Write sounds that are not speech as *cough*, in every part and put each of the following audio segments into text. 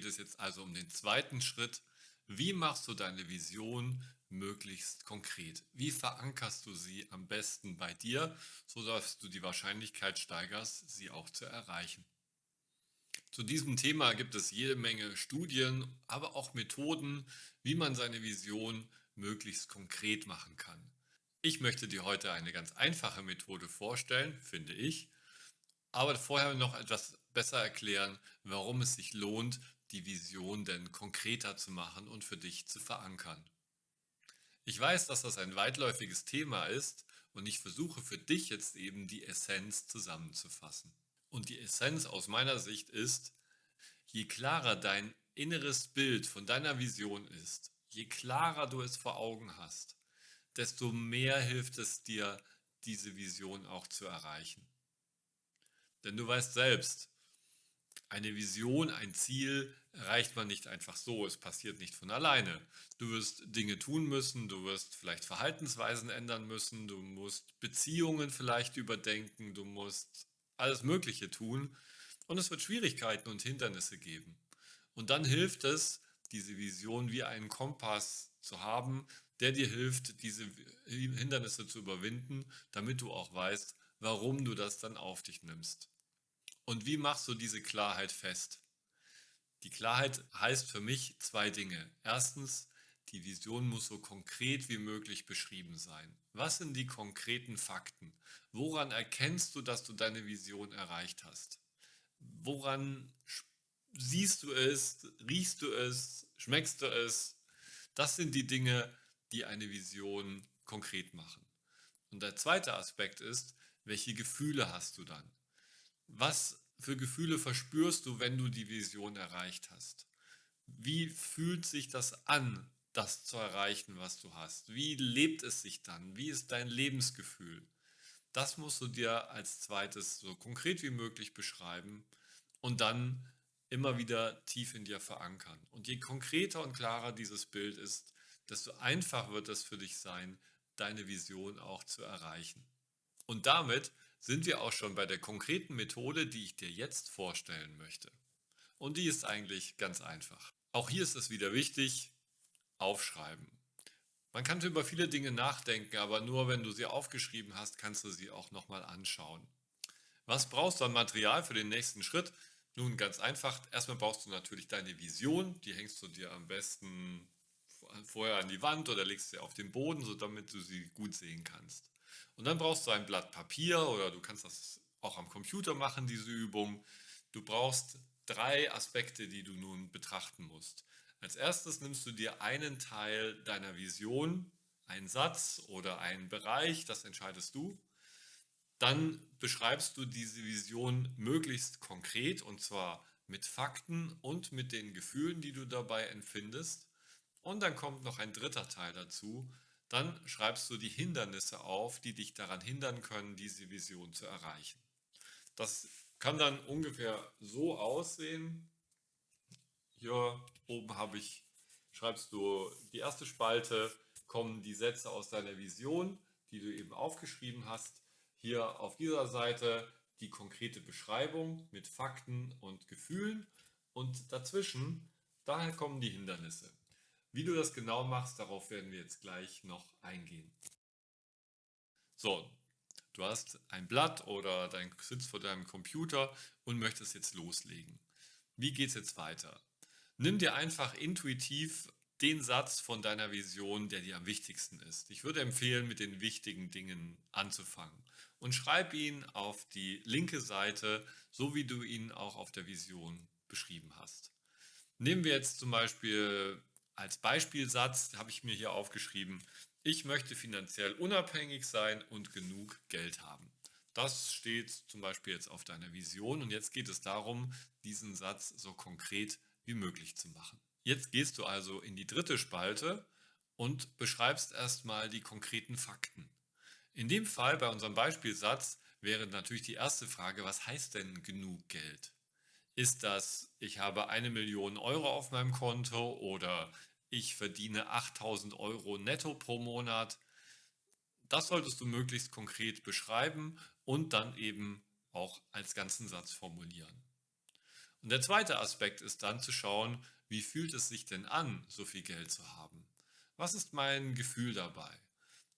geht es jetzt also um den zweiten Schritt. Wie machst du deine Vision möglichst konkret? Wie verankerst du sie am besten bei dir, sodass du die Wahrscheinlichkeit steigerst, sie auch zu erreichen? Zu diesem Thema gibt es jede Menge Studien, aber auch Methoden, wie man seine Vision möglichst konkret machen kann. Ich möchte dir heute eine ganz einfache Methode vorstellen, finde ich, aber vorher noch etwas besser erklären, warum es sich lohnt, die Vision denn konkreter zu machen und für dich zu verankern. Ich weiß, dass das ein weitläufiges Thema ist und ich versuche für dich jetzt eben die Essenz zusammenzufassen. Und die Essenz aus meiner Sicht ist, je klarer dein inneres Bild von deiner Vision ist, je klarer du es vor Augen hast, desto mehr hilft es dir, diese Vision auch zu erreichen. Denn du weißt selbst, eine Vision, ein Ziel erreicht man nicht einfach so, es passiert nicht von alleine. Du wirst Dinge tun müssen, du wirst vielleicht Verhaltensweisen ändern müssen, du musst Beziehungen vielleicht überdenken, du musst alles Mögliche tun und es wird Schwierigkeiten und Hindernisse geben. Und dann hilft es, diese Vision wie einen Kompass zu haben, der dir hilft, diese Hindernisse zu überwinden, damit du auch weißt, warum du das dann auf dich nimmst. Und wie machst du diese Klarheit fest? Die Klarheit heißt für mich zwei Dinge. Erstens, die Vision muss so konkret wie möglich beschrieben sein. Was sind die konkreten Fakten? Woran erkennst du, dass du deine Vision erreicht hast? Woran siehst du es, riechst du es, schmeckst du es? Das sind die Dinge, die eine Vision konkret machen. Und der zweite Aspekt ist, welche Gefühle hast du dann? Was für Gefühle verspürst du, wenn du die Vision erreicht hast? Wie fühlt sich das an, das zu erreichen, was du hast? Wie lebt es sich dann? Wie ist dein Lebensgefühl? Das musst du dir als zweites so konkret wie möglich beschreiben und dann immer wieder tief in dir verankern. Und je konkreter und klarer dieses Bild ist, desto einfacher wird es für dich sein, deine Vision auch zu erreichen. Und damit sind wir auch schon bei der konkreten Methode, die ich dir jetzt vorstellen möchte. Und die ist eigentlich ganz einfach. Auch hier ist es wieder wichtig, aufschreiben. Man kann über viele Dinge nachdenken, aber nur wenn du sie aufgeschrieben hast, kannst du sie auch nochmal anschauen. Was brauchst du an Material für den nächsten Schritt? Nun ganz einfach, erstmal brauchst du natürlich deine Vision, die hängst du dir am besten vorher an die Wand oder legst sie auf den Boden, so damit du sie gut sehen kannst. Und dann brauchst du ein Blatt Papier oder du kannst das auch am Computer machen, diese Übung. Du brauchst drei Aspekte, die du nun betrachten musst. Als erstes nimmst du dir einen Teil deiner Vision, einen Satz oder einen Bereich, das entscheidest du. Dann beschreibst du diese Vision möglichst konkret und zwar mit Fakten und mit den Gefühlen, die du dabei empfindest. Und dann kommt noch ein dritter Teil dazu, dann schreibst du die Hindernisse auf, die dich daran hindern können, diese Vision zu erreichen. Das kann dann ungefähr so aussehen. Hier oben habe ich, schreibst du die erste Spalte, kommen die Sätze aus deiner Vision, die du eben aufgeschrieben hast. Hier auf dieser Seite die konkrete Beschreibung mit Fakten und Gefühlen und dazwischen, daher kommen die Hindernisse. Wie du das genau machst, darauf werden wir jetzt gleich noch eingehen. So, du hast ein Blatt oder dein sitzt vor deinem Computer und möchtest jetzt loslegen. Wie geht es jetzt weiter? Nimm dir einfach intuitiv den Satz von deiner Vision, der dir am wichtigsten ist. Ich würde empfehlen, mit den wichtigen Dingen anzufangen und schreib ihn auf die linke Seite, so wie du ihn auch auf der Vision beschrieben hast. Nehmen wir jetzt zum Beispiel als Beispielsatz habe ich mir hier aufgeschrieben, ich möchte finanziell unabhängig sein und genug Geld haben. Das steht zum Beispiel jetzt auf deiner Vision und jetzt geht es darum, diesen Satz so konkret wie möglich zu machen. Jetzt gehst du also in die dritte Spalte und beschreibst erstmal die konkreten Fakten. In dem Fall, bei unserem Beispielsatz, wäre natürlich die erste Frage, was heißt denn genug Geld? Ist das, ich habe eine Million Euro auf meinem Konto oder ich verdiene 8000 Euro netto pro Monat. Das solltest du möglichst konkret beschreiben und dann eben auch als ganzen Satz formulieren. Und der zweite Aspekt ist dann zu schauen, wie fühlt es sich denn an, so viel Geld zu haben? Was ist mein Gefühl dabei?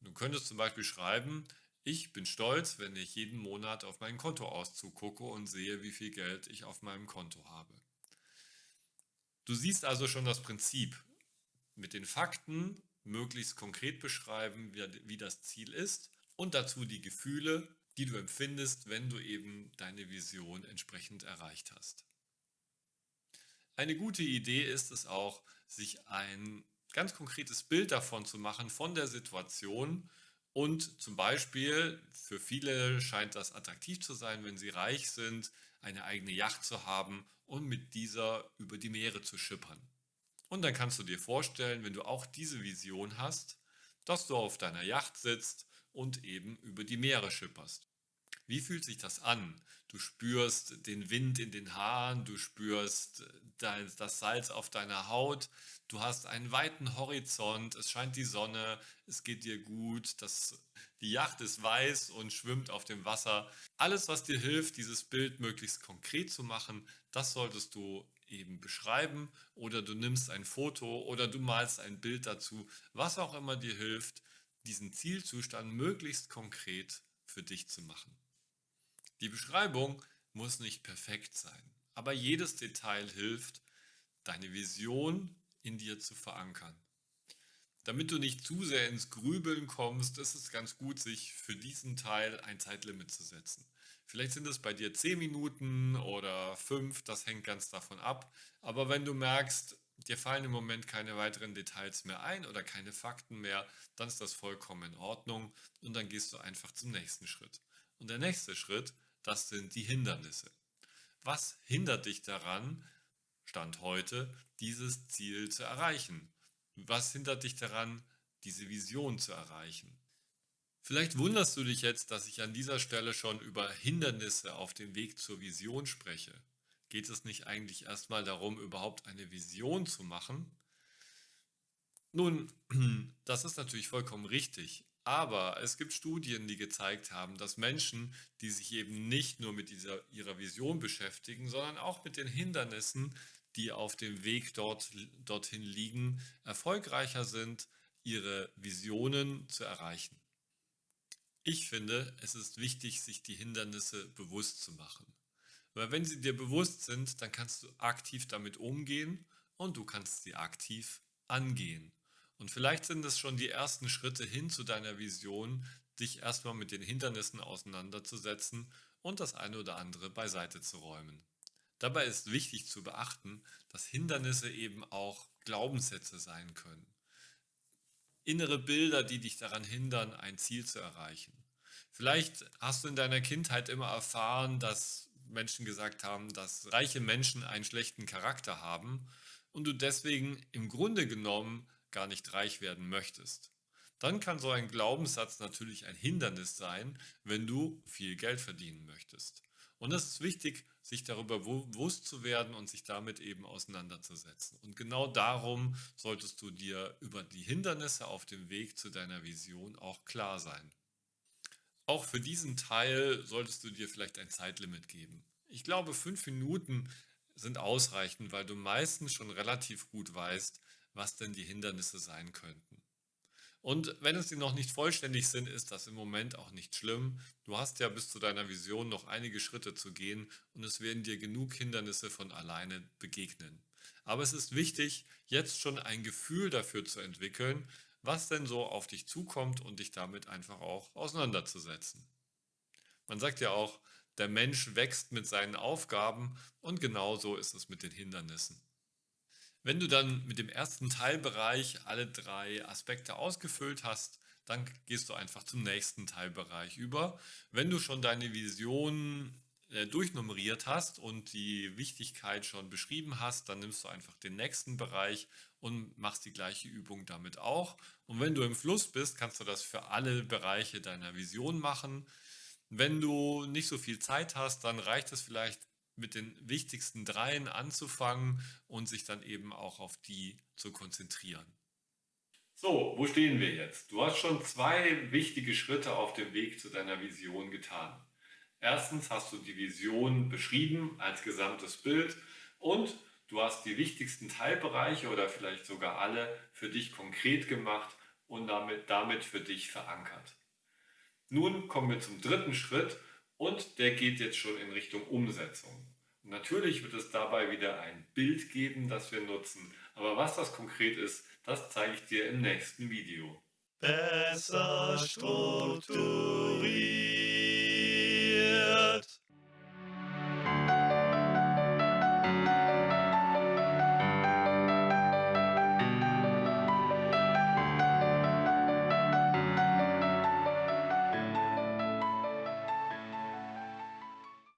Du könntest zum Beispiel schreiben, ich bin stolz, wenn ich jeden Monat auf meinen Kontoauszug gucke und sehe, wie viel Geld ich auf meinem Konto habe. Du siehst also schon das Prinzip. Mit den Fakten möglichst konkret beschreiben, wie das Ziel ist und dazu die Gefühle, die du empfindest, wenn du eben deine Vision entsprechend erreicht hast. Eine gute Idee ist es auch, sich ein ganz konkretes Bild davon zu machen, von der Situation und zum Beispiel, für viele scheint das attraktiv zu sein, wenn sie reich sind, eine eigene Yacht zu haben und mit dieser über die Meere zu schippern. Und dann kannst du dir vorstellen, wenn du auch diese Vision hast, dass du auf deiner Yacht sitzt und eben über die Meere schipperst. Wie fühlt sich das an? Du spürst den Wind in den Haaren, du spürst das Salz auf deiner Haut, du hast einen weiten Horizont, es scheint die Sonne, es geht dir gut, das, die Yacht ist weiß und schwimmt auf dem Wasser. Alles, was dir hilft, dieses Bild möglichst konkret zu machen, das solltest du eben beschreiben oder du nimmst ein Foto oder du malst ein Bild dazu, was auch immer dir hilft, diesen Zielzustand möglichst konkret für dich zu machen. Die Beschreibung muss nicht perfekt sein, aber jedes Detail hilft, deine Vision in dir zu verankern. Damit du nicht zu sehr ins Grübeln kommst, ist es ganz gut, sich für diesen Teil ein Zeitlimit zu setzen. Vielleicht sind es bei dir 10 Minuten oder 5, das hängt ganz davon ab. Aber wenn du merkst, dir fallen im Moment keine weiteren Details mehr ein oder keine Fakten mehr, dann ist das vollkommen in Ordnung und dann gehst du einfach zum nächsten Schritt. Und der nächste Schritt, das sind die Hindernisse. Was hindert dich daran, Stand heute, dieses Ziel zu erreichen? Was hindert dich daran, diese Vision zu erreichen? Vielleicht wunderst du dich jetzt, dass ich an dieser Stelle schon über Hindernisse auf dem Weg zur Vision spreche. Geht es nicht eigentlich erstmal darum, überhaupt eine Vision zu machen? Nun, *clears throat* das ist natürlich vollkommen richtig. Aber es gibt Studien, die gezeigt haben, dass Menschen, die sich eben nicht nur mit dieser, ihrer Vision beschäftigen, sondern auch mit den Hindernissen, die auf dem Weg dort, dorthin liegen, erfolgreicher sind, ihre Visionen zu erreichen. Ich finde, es ist wichtig, sich die Hindernisse bewusst zu machen. Weil wenn sie dir bewusst sind, dann kannst du aktiv damit umgehen und du kannst sie aktiv angehen. Und vielleicht sind es schon die ersten Schritte hin zu deiner Vision, dich erstmal mit den Hindernissen auseinanderzusetzen und das eine oder andere beiseite zu räumen. Dabei ist wichtig zu beachten, dass Hindernisse eben auch Glaubenssätze sein können. Innere Bilder, die dich daran hindern, ein Ziel zu erreichen. Vielleicht hast du in deiner Kindheit immer erfahren, dass Menschen gesagt haben, dass reiche Menschen einen schlechten Charakter haben und du deswegen im Grunde genommen gar nicht reich werden möchtest. Dann kann so ein Glaubenssatz natürlich ein Hindernis sein, wenn du viel Geld verdienen möchtest. Und es ist wichtig, sich darüber bewusst zu werden und sich damit eben auseinanderzusetzen. Und genau darum solltest du dir über die Hindernisse auf dem Weg zu deiner Vision auch klar sein. Auch für diesen Teil solltest du dir vielleicht ein Zeitlimit geben. Ich glaube, fünf Minuten sind ausreichend, weil du meistens schon relativ gut weißt, was denn die Hindernisse sein könnten. Und wenn es sie noch nicht vollständig sind, ist das im Moment auch nicht schlimm. Du hast ja bis zu deiner Vision noch einige Schritte zu gehen und es werden dir genug Hindernisse von alleine begegnen. Aber es ist wichtig, jetzt schon ein Gefühl dafür zu entwickeln, was denn so auf dich zukommt und dich damit einfach auch auseinanderzusetzen. Man sagt ja auch, der Mensch wächst mit seinen Aufgaben und genauso ist es mit den Hindernissen. Wenn du dann mit dem ersten Teilbereich alle drei Aspekte ausgefüllt hast, dann gehst du einfach zum nächsten Teilbereich über. Wenn du schon deine Vision äh, durchnummeriert hast und die Wichtigkeit schon beschrieben hast, dann nimmst du einfach den nächsten Bereich und machst die gleiche Übung damit auch. Und wenn du im Fluss bist, kannst du das für alle Bereiche deiner Vision machen. Wenn du nicht so viel Zeit hast, dann reicht es vielleicht mit den wichtigsten dreien anzufangen und sich dann eben auch auf die zu konzentrieren. So, wo stehen wir jetzt? Du hast schon zwei wichtige Schritte auf dem Weg zu deiner Vision getan. Erstens hast du die Vision beschrieben als gesamtes Bild und du hast die wichtigsten Teilbereiche oder vielleicht sogar alle für dich konkret gemacht und damit, damit für dich verankert. Nun kommen wir zum dritten Schritt und der geht jetzt schon in Richtung Umsetzung. Natürlich wird es dabei wieder ein Bild geben, das wir nutzen, aber was das konkret ist, das zeige ich dir im nächsten Video. Besser strukturiert.